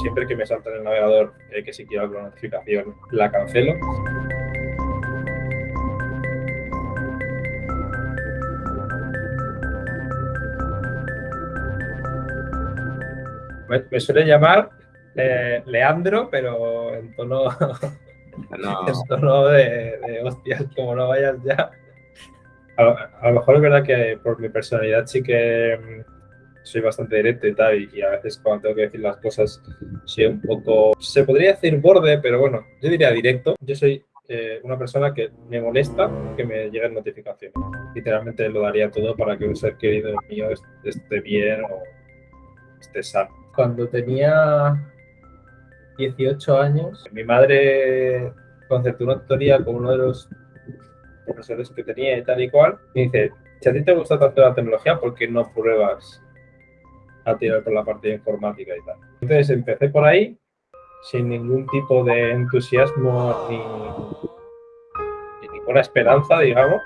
Siempre que me salta en el navegador eh, que si quiero alguna notificación, la cancelo. Me, suele llamar eh, Leandro, pero en tono, en tono de, de hostias, como no vayas ya. A, lo mejor es verdad que por mi personalidad sí que mm, soy bastante directo y tal, y, a veces cuando tengo que decir las cosas soy un poco, se podría decir borde, pero bueno, yo diría directo. Yo soy eh, una persona que me molesta que me lleguen notificaciones. Literalmente lo daría todo para que un ser querido mío esté bien o esté sano. Cuando tenía 18 años, mi madre concertó una tutoría con uno de los profesores que tenía y tal y cual, y dice, si a ti te gusta tanto la tecnología, ¿por qué no pruebas a tirar por la parte informática y tal? Entonces empecé por ahí, sin ningún tipo de entusiasmo ni, ninguna esperanza, digamos,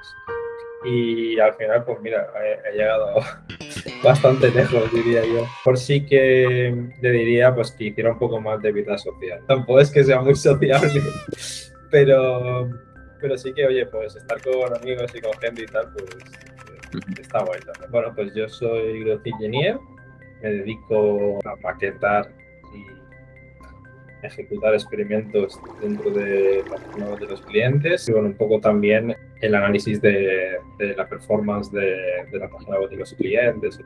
y al final, pues mira, he, llegado bastante lejos, diría yo. Por sí que le diría pues que hiciera un poco más de vida social. Tampoco es que sea muy sociable, pero pero sí que, oye, pues estar con amigos y con gente y tal, pues está guay también. Bueno, pues yo soy growth engineer, me dedico a maquetar y ejecutar experimentos dentro de, de los clientes y bueno, un poco también el análisis de, de la performance de, de, la página web de los clientes.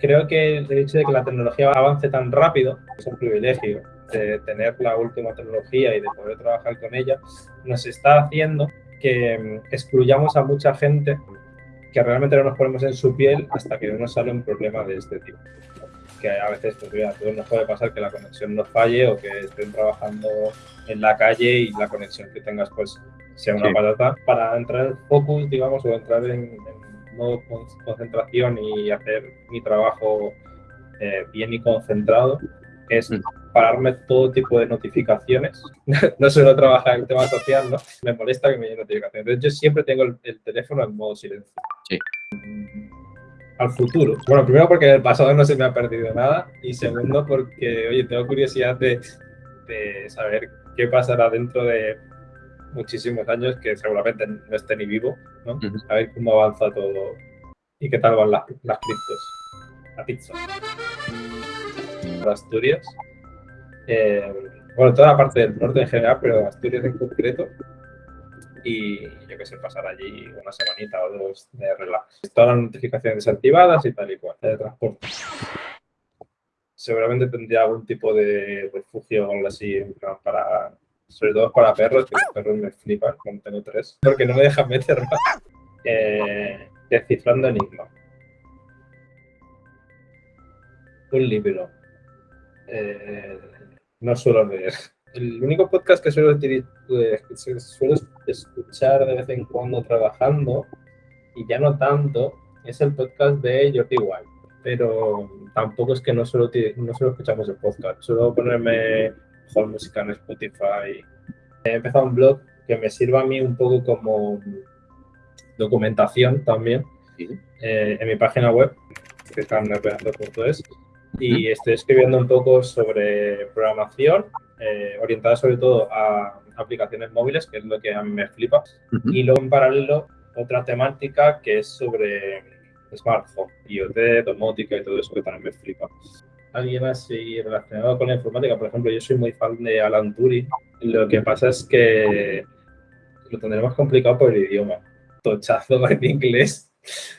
Creo que el hecho de que la tecnología avance tan rápido es un privilegio de tener la última tecnología y de poder trabajar con ella, nos está haciendo que mm, excluyamos a mucha gente que realmente no nos ponemos en su piel hasta que no nos sale un problema de este tipo. Que a veces pues, mira, nos puede pasar que la conexión no falle o que estén trabajando en la calle y la conexión que tengas pues sea una patata. Para entrar en focus, digamos, o entrar en, en modo concentración y hacer mi trabajo eh, bien y concentrado, es pararme todo tipo de notificaciones. no suelo trabajar en tema social, ¿no? Me molesta que me lleguen notificaciones. Entonces, yo siempre tengo el, teléfono en modo silencio. Sí. Al futuro. Bueno, primero porque en el pasado no se me ha perdido nada. Y segundo porque, oye, tengo curiosidad de, de saber qué pasará dentro de muchísimos años que seguramente no esté ni vivo, ¿no? A ver cómo avanza todo y qué tal van las, las criptos. La pizza. Asturias. Eh, bueno, toda la parte del norte en general, pero Asturias en concreto. Y yo que sé, pasar allí una semanita o dos de relax. Todas las notificaciones desactivadas y tal y cual, de transporte. Seguramente tendría algún tipo de refugio o algo así, para, sobre todo para perros, que los perros me flipan, como tengo tres, porque no me dejan meter más. Eh, descifrando Enigma. Un libro. Eh, no suelo leer. El único podcast que suelo, eh, suelo escuchar de vez en cuando trabajando, y ya no tanto, es el podcast de Jordi Wild. Pero tampoco es que no solo, no solo escuchamos el podcast, suelo ponerme mejor música en Spotify. He empezado un blog que me sirva a mí un poco como documentación también eh, en mi página web, que es y estoy escribiendo un poco sobre programación, eh, orientada sobre todo a aplicaciones móviles, que es lo que a mí me flipa. Y luego en paralelo otra temática que es sobre Smart Home, IoT, domótica y todo eso que también me flipa. Alguien así relacionado con la informática, por ejemplo, yo soy muy fan de Alan Turing. Lo que pasa es que lo tendremos complicado por el idioma. Tochazo en inglés.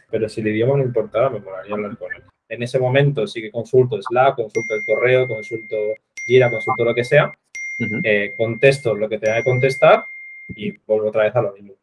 Pero si el idioma no importara, me molaría hablar con él en ese momento sí que consulto Slack, consulto el correo, consulto Jira, consulto lo que sea, eh, contesto lo que tenga que contestar y vuelvo otra vez a lo mismo.